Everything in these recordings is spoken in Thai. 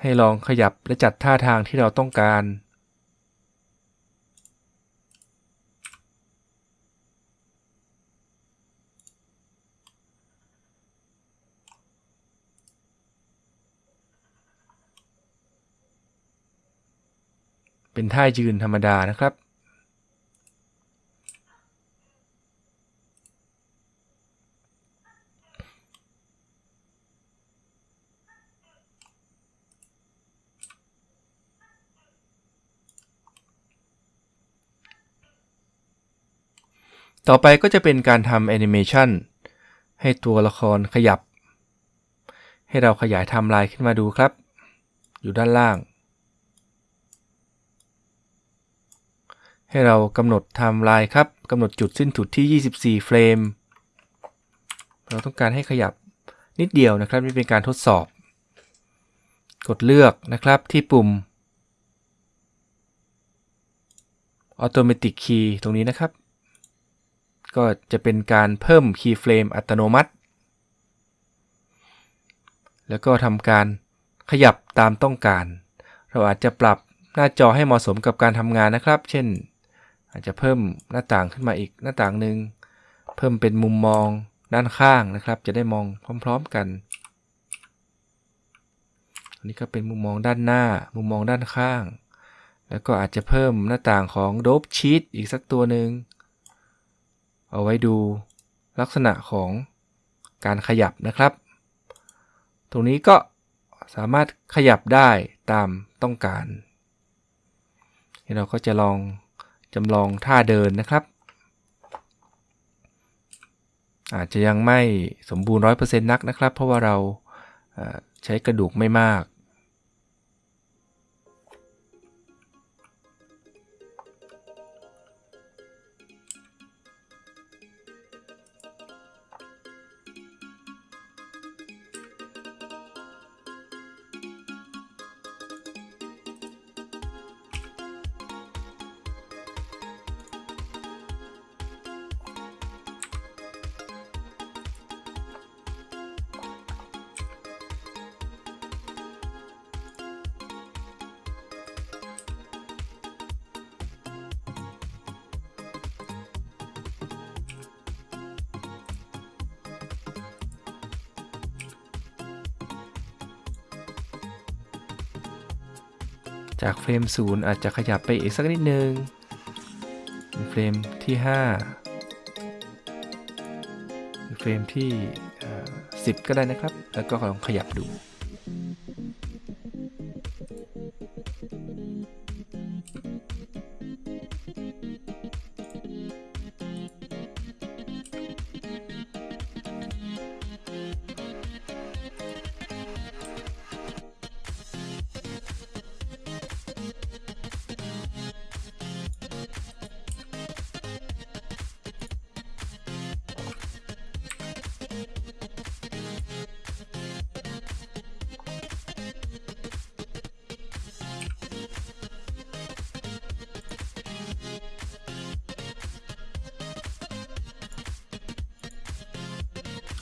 ให้ลองขยับและจัดท่าทางที่เราต้องการ เป็นท่ายืนธรรมดานะครับ ต่อไปก็จะเป็นการทำแอนิเมชันให้ตัวละครขยับ ให้เราขยายไทม์ไลน์ขึ้นมาดูครับ อยู่ด้านล่าง ให้เรากำหนดไทม์ไลน์ครับกำหนดจุดสิ้นสุดที่ 24 เฟรม เราต้องการให้ขยับนิดเดียวนะครับนี่เป็นการทดสอบ กดเลือกนะครับที่ปุ่ม Automatic Key ตรงนี้นะครับ ก็จะเป็นการเพิ่ม keyframe อัตโนมัติ แล้วก็ทำการขยับตามต้องการ เราอาจจะปรับหน้าจอให้เหมาะสมกับการทำงานนะครับ เช่น อาจจะเพิ่มหน้าต่างขึ้นมาอีกหน้าต่างหนึ่งเพิ่มเป็นมุมมองด้านข้างนะครับ จะได้มองพร้อม ๆกัน อันนี้ก็เป็นมุมมองด้านหน้า มุมมองด้านข้าง แล้วก็อาจจะเพิ่มหน้าต่างของ Dope Sheet อีกสักตัวหนึ่งเอาไว้ดูลักษณะของการขยับนะครับ ตรงนี้ก็สามารถขยับได้ตามต้องการเราก็จะลอง จำลองท่าเดินนะครับ อาจจะยังไม่สมบูรณ์100%นักนะครับ เพราะว่าเราใช้กระดูกไม่มาก จากเฟรม 0 อาจจะขยับไปอีกสักนิดนึงเฟรมที่5หรือเฟรมที่ 10 ก็ได้นะครับ แล้วก็ลองขยับดู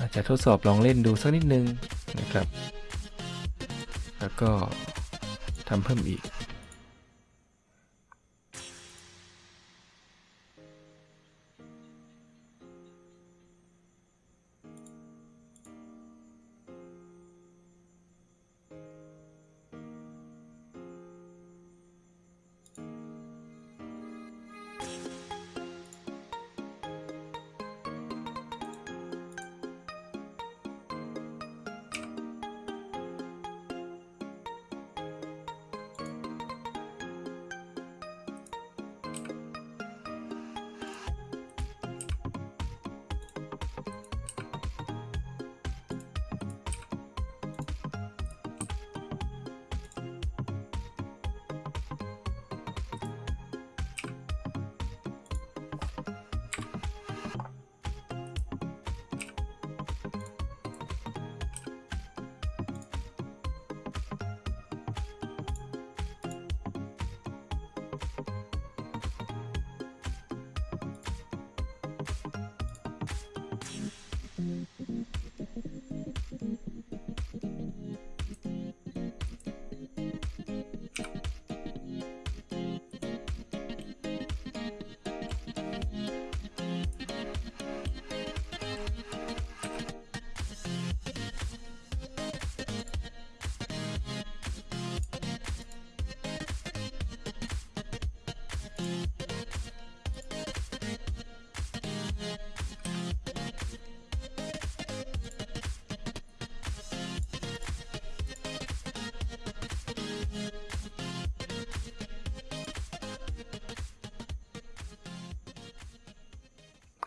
อาจจะทดสอบลองเล่นดูสักนิดนึงนะครับ แล้วก็ทำเพิ่มอีก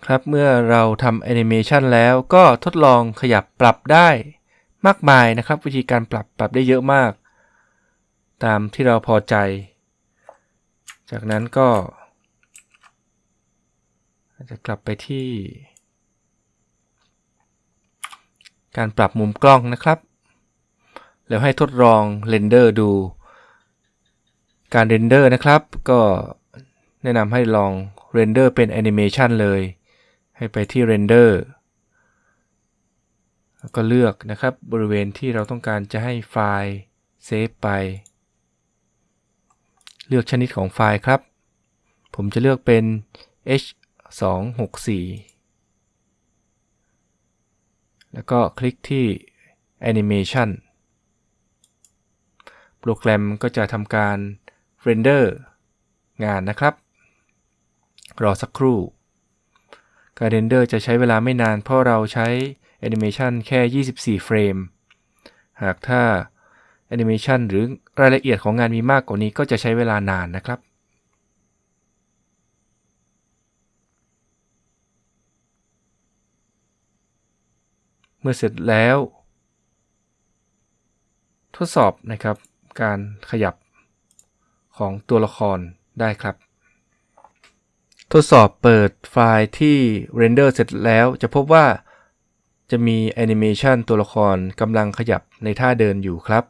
ครับเมื่อเราทำแอนิเมชันแล้วก็ทดลองขยับปรับได้มากมายนะครับ วิธีการปรับปรับได้เยอะมาก ตามที่เราพอใจ จากนั้นก็จะกลับไปที่ การปรับมุมกล้องนะครับ แล้วให้ทดลอง render ดู การ render นะครับ ก็แนะนำให้ลอง render เป็นแอนิเมชันเลย ให้ไปที่ render แล้วก็เลือกนะครับบริเวณที่เราต้องการจะให้ไฟล์ save ไป เลือกชนิดของไฟล์ครับ ผมจะเลือกเป็น H264 แล้วก็คลิกที่ Animation โปรแกรมก็จะทำการ render งานนะครับ รอสักครู่ การ render จะใช้เวลาไม่นานเพราะเราใช้แอนิเมชันแค่ 24 เฟรม หากถ้าแอนิเมชันหรือรายละเอียดของงานมีมากกว่านี้ก็จะใช้เวลานานนะครับ เมื่อเสร็จแล้ว ทดสอบนะครับการขยับของตัวละครได้ครับ ทดสอบเปิดไฟล์ที่ render เสร็จแล้วจะพบว่าจะมีแอนิเมชันตัวละครกำลังขยับในท่าเดินอยู่ครับ